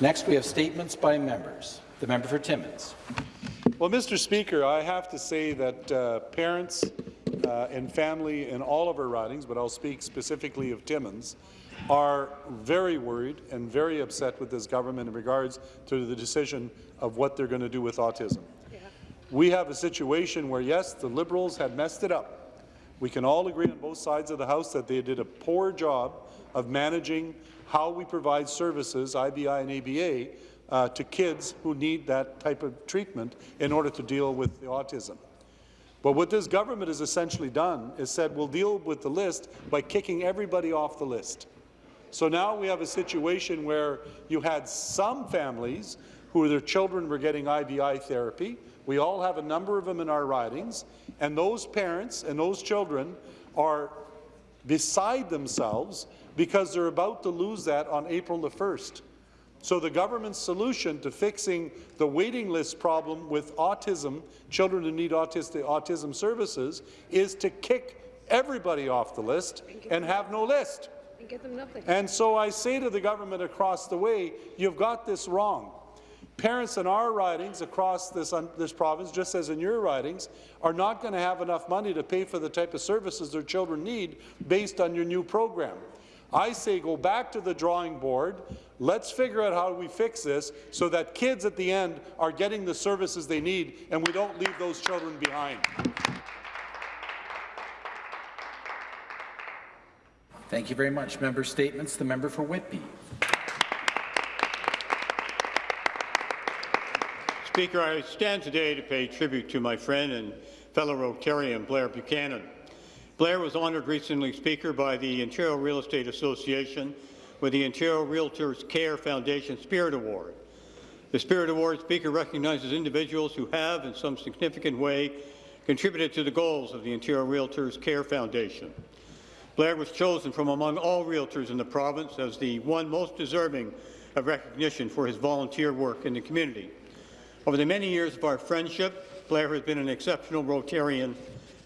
Next, we have statements by members. The member for Timmins. Well, Mr. Speaker, I have to say that uh, parents uh, and family in all of our ridings, but I'll speak specifically of Timmins, are very worried and very upset with this government in regards to the decision of what they're going to do with autism. Yeah. We have a situation where, yes, the Liberals had messed it up. We can all agree on both sides of the House that they did a poor job of managing how we provide services, IBI and ABA, uh, to kids who need that type of treatment in order to deal with the autism. But what this government has essentially done is said we'll deal with the list by kicking everybody off the list. So now we have a situation where you had some families who their children were getting IBI therapy. We all have a number of them in our ridings, and those parents and those children are beside themselves because they're about to lose that on April the 1st. So the government's solution to fixing the waiting list problem with autism, children who need autistic, autism services, is to kick everybody off the list and have no list and get them nothing. And so I say to the government across the way, you've got this wrong. Parents in our ridings across this, this province, just as in your ridings, are not going to have enough money to pay for the type of services their children need based on your new program. I say go back to the drawing board. Let's figure out how we fix this so that kids at the end are getting the services they need and we don't leave those children behind. Thank you very much. Member statements. The member for Whitby. Speaker, I stand today to pay tribute to my friend and fellow Rotarian Blair Buchanan. Blair was honoured recently, Speaker, by the Ontario Real Estate Association with the Ontario Realtors Care Foundation Spirit Award. The Spirit Award, Speaker, recognizes individuals who have, in some significant way, contributed to the goals of the Ontario Realtors Care Foundation. Blair was chosen from among all realtors in the province as the one most deserving of recognition for his volunteer work in the community. Over the many years of our friendship, Blair has been an exceptional Rotarian and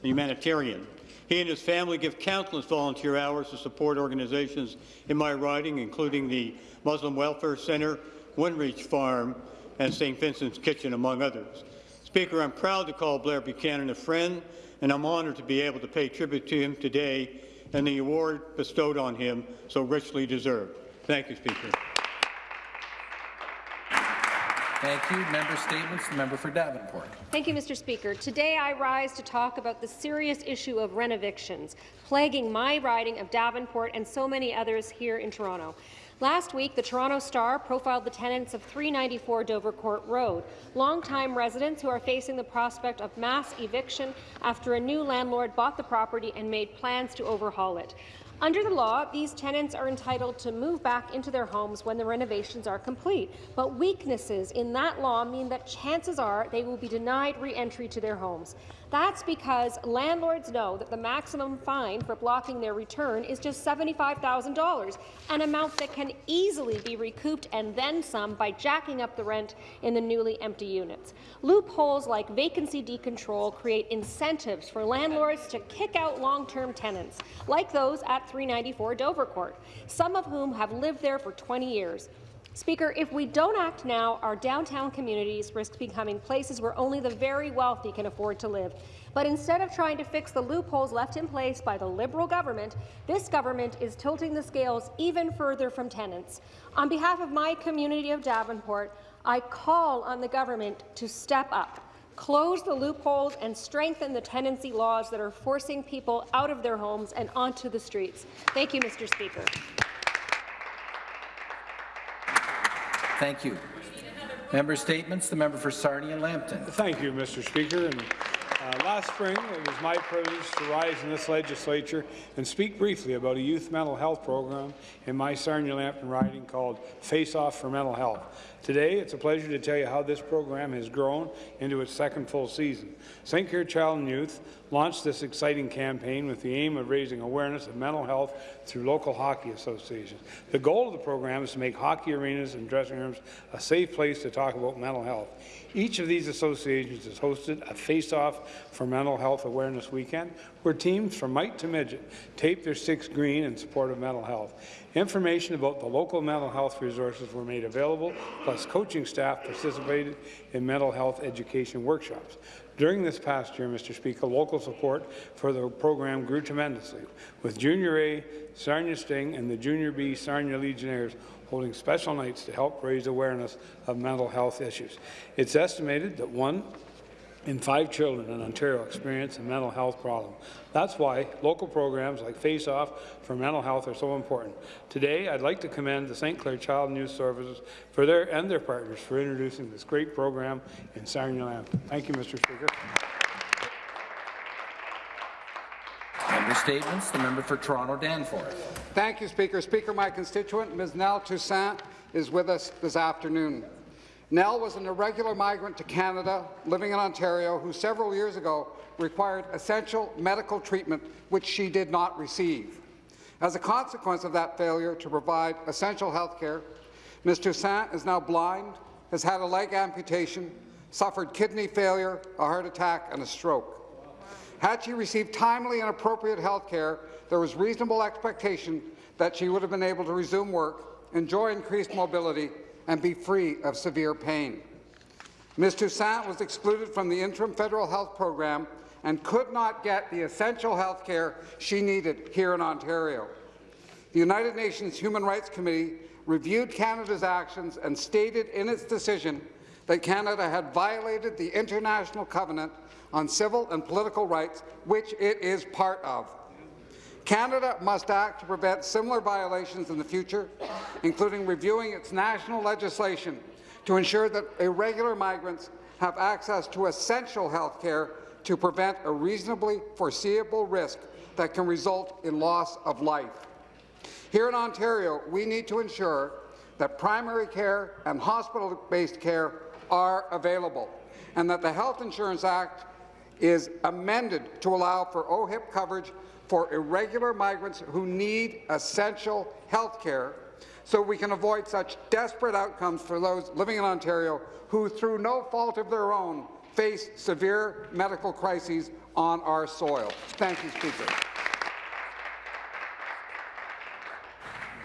humanitarian. He and his family give countless volunteer hours to support organizations in my riding, including the Muslim Welfare Centre, Windreach Farm, and St. Vincent's Kitchen, among others. Speaker, I'm proud to call Blair Buchanan a friend, and I'm honoured to be able to pay tribute to him today and the award bestowed on him so richly deserved. Thank you, Speaker. Thank you. Member statements. Member for Davenport. Thank you, Mr. Speaker. Today I rise to talk about the serious issue of rent evictions, plaguing my riding of Davenport and so many others here in Toronto. Last week, the Toronto Star profiled the tenants of 394 Dovercourt Road, longtime residents who are facing the prospect of mass eviction after a new landlord bought the property and made plans to overhaul it. Under the law, these tenants are entitled to move back into their homes when the renovations are complete, but weaknesses in that law mean that chances are they will be denied re-entry to their homes. That's because landlords know that the maximum fine for blocking their return is just $75,000, an amount that can easily be recouped and then some by jacking up the rent in the newly empty units. Loopholes like vacancy decontrol create incentives for landlords to kick out long-term tenants, like those at 394 Dovercourt, some of whom have lived there for 20 years. Speaker, if we don't act now, our downtown communities risk becoming places where only the very wealthy can afford to live. But instead of trying to fix the loopholes left in place by the Liberal government, this government is tilting the scales even further from tenants. On behalf of my community of Davenport, I call on the government to step up, close the loopholes and strengthen the tenancy laws that are forcing people out of their homes and onto the streets. Thank you, Mr. Speaker. Thank you. Member statements. The member for Sarnia and Lambton. Thank you, Mr. Speaker. And, uh, last spring, it was my privilege to rise in this legislature and speak briefly about a youth mental health program in my Sarnia Lambton riding called Face Off for Mental Health. Today, it's a pleasure to tell you how this program has grown into its second full season. St. Clair Child and Youth launched this exciting campaign with the aim of raising awareness of mental health through local hockey associations. The goal of the program is to make hockey arenas and dressing rooms a safe place to talk about mental health. Each of these associations has hosted a face-off for Mental Health Awareness Weekend, where teams from mite to midget taped their sticks green in support of mental health. Information about the local mental health resources were made available, plus coaching staff participated in mental health education workshops. During this past year, Mr. Speaker, local support for the program grew tremendously, with Junior A, Sarnia Sting, and the Junior B Sarnia Legionnaires holding special nights to help raise awareness of mental health issues. It's estimated that one in five children in Ontario experience a mental health problem. That's why local programs like Face Off for mental health are so important. Today, I'd like to commend the St. Clair Child and Youth Services for their and their partners for introducing this great program in Sarnia. Thank you, Mr. Speaker. Member statements. The member for Toronto Danforth. Thank you, Speaker. Speaker, my constituent, Ms. Nell Toussaint, is with us this afternoon. Nell was an irregular migrant to Canada, living in Ontario, who several years ago required essential medical treatment which she did not receive. As a consequence of that failure to provide essential health care, Ms. Toussaint is now blind, has had a leg amputation, suffered kidney failure, a heart attack, and a stroke. Had she received timely and appropriate health care, there was reasonable expectation that she would have been able to resume work, enjoy increased mobility, and be free of severe pain. Ms. Toussaint was excluded from the interim federal health program and could not get the essential health care she needed here in Ontario. The United Nations Human Rights Committee reviewed Canada's actions and stated in its decision that Canada had violated the International Covenant on Civil and Political Rights, which it is part of. Canada must act to prevent similar violations in the future, including reviewing its national legislation to ensure that irregular migrants have access to essential health care to prevent a reasonably foreseeable risk that can result in loss of life. Here in Ontario, we need to ensure that primary care and hospital-based care are available, and that the Health Insurance Act is amended to allow for OHIP coverage for irregular migrants who need essential health care so we can avoid such desperate outcomes for those living in Ontario who, through no fault of their own, face severe medical crises on our soil. Thank you, Speaker.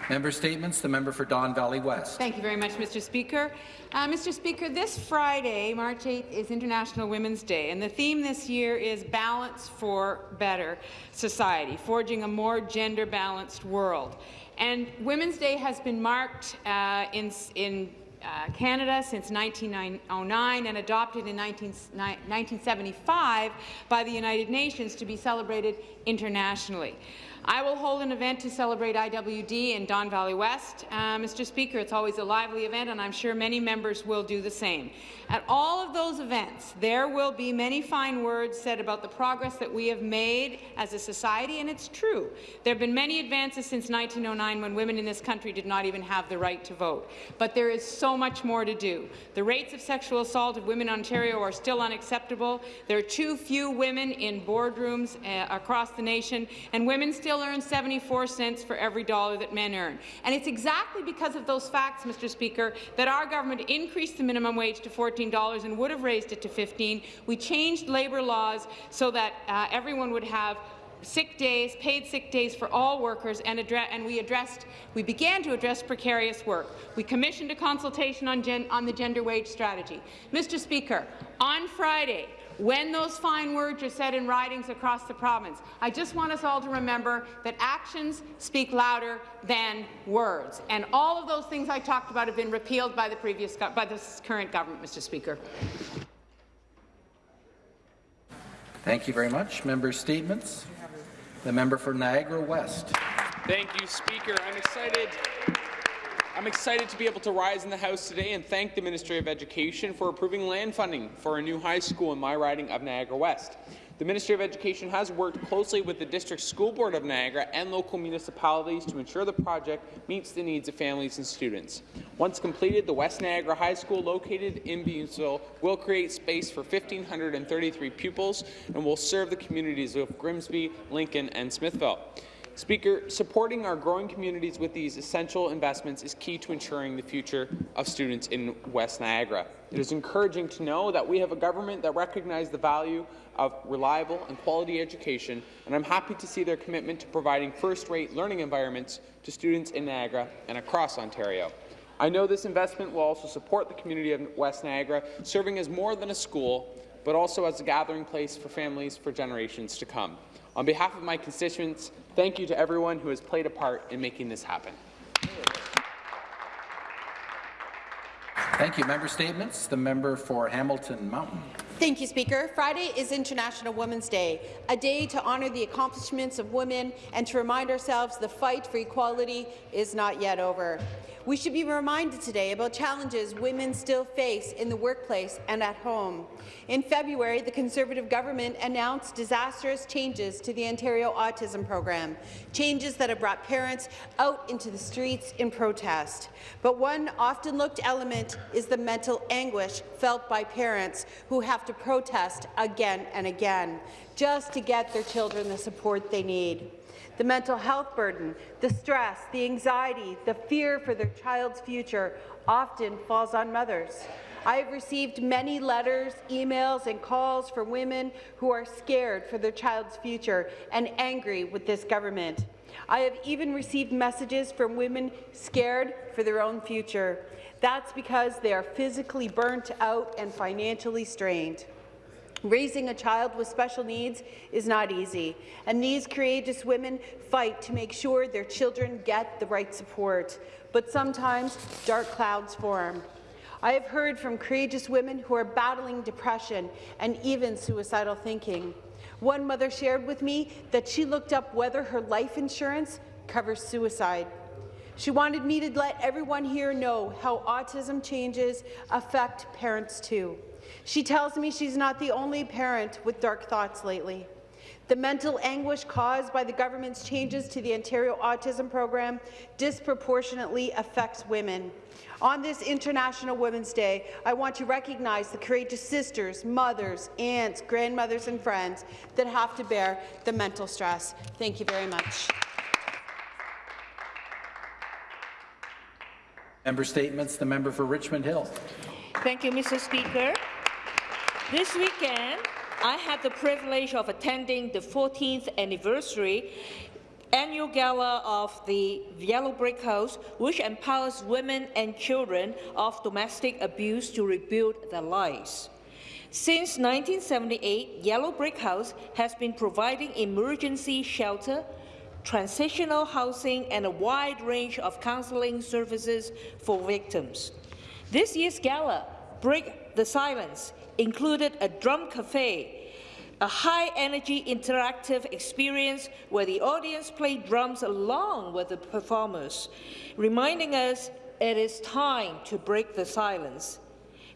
Member statements. The member for Don Valley West. Thank you very much, Mr. Speaker. Uh, Mr. Speaker, this Friday, March 8th, is International Women's Day, and the theme this year is Balance for Better Society, forging a more gender-balanced world. And Women's Day has been marked uh, in, in uh, Canada since 1909 and adopted in 19, 1975 by the United Nations to be celebrated internationally. I will hold an event to celebrate IWD in Don Valley West. Uh, Mr. Speaker, it's always a lively event, and I'm sure many members will do the same. At all of those events, there will be many fine words said about the progress that we have made as a society, and it's true. There have been many advances since 1909 when women in this country did not even have the right to vote. But there is so much more to do. The rates of sexual assault of women in Ontario are still unacceptable. There are too few women in boardrooms uh, across the nation, and women still earn 74 cents for every dollar that men earn. And it's exactly because of those facts, Mr. Speaker, that our government increased the minimum wage to $14 and would have raised it to 15. We changed labour laws so that uh, everyone would have sick days, paid sick days for all workers, and, and, we addressed, we began to address precarious work. We commissioned a consultation on, on the gender wage strategy. Mr. Speaker, on Friday, when those fine words are said in ridings across the province. I just want us all to remember that actions speak louder than words. And all of those things I talked about have been repealed by the previous by this current government, Mr. Speaker. Thank you very much. Member statements. The member for Niagara West. Thank you, Speaker. I'm excited I'm excited to be able to rise in the House today and thank the Ministry of Education for approving land funding for a new high school in my riding of Niagara West. The Ministry of Education has worked closely with the District School Board of Niagara and local municipalities to ensure the project meets the needs of families and students. Once completed, the West Niagara High School, located in Beamsville, will create space for 1,533 pupils and will serve the communities of Grimsby, Lincoln, and Smithville. Speaker, supporting our growing communities with these essential investments is key to ensuring the future of students in West Niagara. It is encouraging to know that we have a government that recognizes the value of reliable and quality education, and I'm happy to see their commitment to providing first-rate learning environments to students in Niagara and across Ontario. I know this investment will also support the community of West Niagara, serving as more than a school, but also as a gathering place for families for generations to come. On behalf of my constituents, thank you to everyone who has played a part in making this happen. Thank you. Member statements. The member for Hamilton Mountain. Thank you, Speaker. Friday is International Women's Day, a day to honour the accomplishments of women and to remind ourselves the fight for equality is not yet over. We should be reminded today about challenges women still face in the workplace and at home. In February, the Conservative government announced disastrous changes to the Ontario Autism Program, changes that have brought parents out into the streets in protest. But one often looked element is the mental anguish felt by parents who have to protest again and again just to get their children the support they need the mental health burden, the stress, the anxiety, the fear for their child's future often falls on mothers. I have received many letters, emails and calls from women who are scared for their child's future and angry with this government. I have even received messages from women scared for their own future. That's because they are physically burnt out and financially strained. Raising a child with special needs is not easy, and these courageous women fight to make sure their children get the right support. But sometimes dark clouds form. I have heard from courageous women who are battling depression and even suicidal thinking. One mother shared with me that she looked up whether her life insurance covers suicide. She wanted me to let everyone here know how autism changes affect parents too. She tells me she's not the only parent with dark thoughts lately. The mental anguish caused by the government's changes to the Ontario Autism Program disproportionately affects women. On this International Women's Day, I want to recognize the courageous sisters, mothers, aunts, grandmothers and friends that have to bear the mental stress. Thank you very much. Member statements. The member for Richmond Hill. Thank you, Mr. Speaker. This weekend, I had the privilege of attending the 14th anniversary annual gala of the Yellow Brick House, which empowers women and children of domestic abuse to rebuild their lives. Since 1978, Yellow Brick House has been providing emergency shelter, transitional housing, and a wide range of counseling services for victims. This year's gala, Break the Silence, included a drum cafe, a high-energy interactive experience where the audience played drums along with the performers, reminding us it is time to break the silence.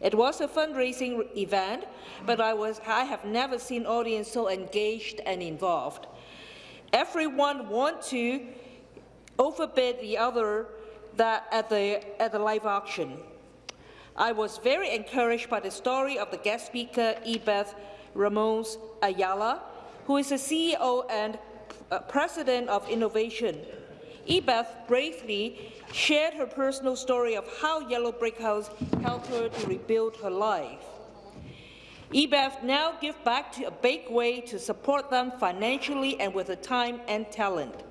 It was a fundraising event, but I, was, I have never seen audience so engaged and involved. Everyone want to overbid the other that at the, at the live auction. I was very encouraged by the story of the guest speaker, Ebeth Ramos Ayala, who is the CEO and uh, President of Innovation. Ebeth bravely shared her personal story of how Yellow Brick House helped her to rebuild her life. Ebeth now gives back to a big way to support them financially and with the time and talent.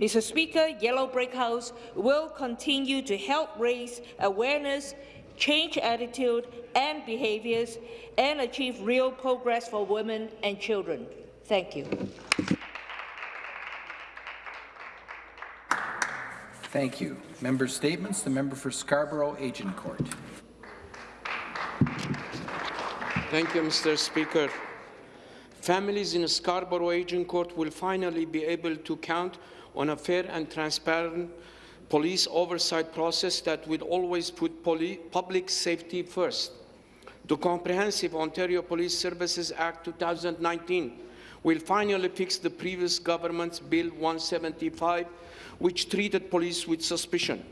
Mr. Speaker, Yellow Brick House will continue to help raise awareness change attitude and behaviours, and achieve real progress for women and children. Thank you. Thank you. Member statements. The member for Scarborough Agincourt. Thank you, Mr. Speaker. Families in Scarborough Agincourt will finally be able to count on a fair and transparent police oversight process that will always put public safety first. The Comprehensive Ontario Police Services Act 2019 will finally fix the previous government's Bill 175, which treated police with suspicion.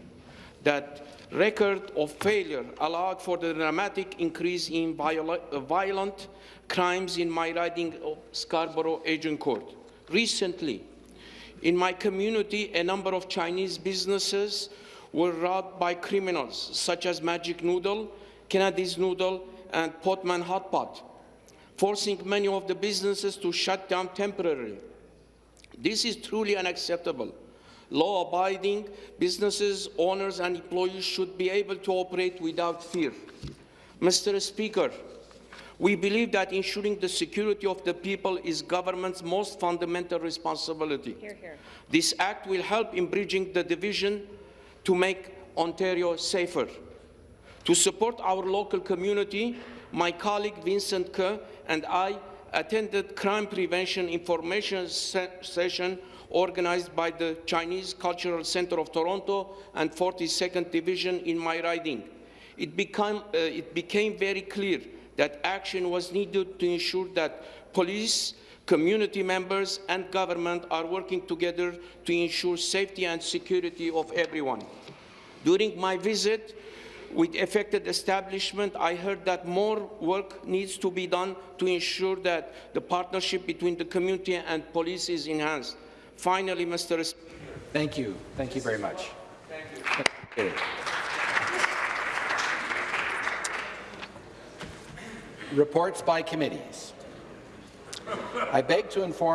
That record of failure allowed for the dramatic increase in uh, violent crimes in my riding of Scarborough Agincourt. Recently, In my community, a number of Chinese businesses were robbed by criminals, such as Magic Noodle, Kennedy's Noodle, and Potman Hot Pot, forcing many of the businesses to shut down temporarily. This is truly unacceptable. Law-abiding businesses, owners and employees should be able to operate without fear. Mr. Speaker, we believe that ensuring the security of the people is government's most fundamental responsibility. Hear, hear. This act will help in bridging the division to make Ontario safer. To support our local community, my colleague Vincent Ke and I attended crime prevention information se session organized by the Chinese Cultural Center of Toronto and 42nd Division in my riding. It, became, uh, it became very clear that action was needed to ensure that police, community members and government are working together to ensure safety and security of everyone. During my visit with affected establishment, I heard that more work needs to be done to ensure that the partnership between the community and police is enhanced. Finally, Mr. Speaker, Thank you. Thank you very much. Thank you. Reports by committees. I beg to inform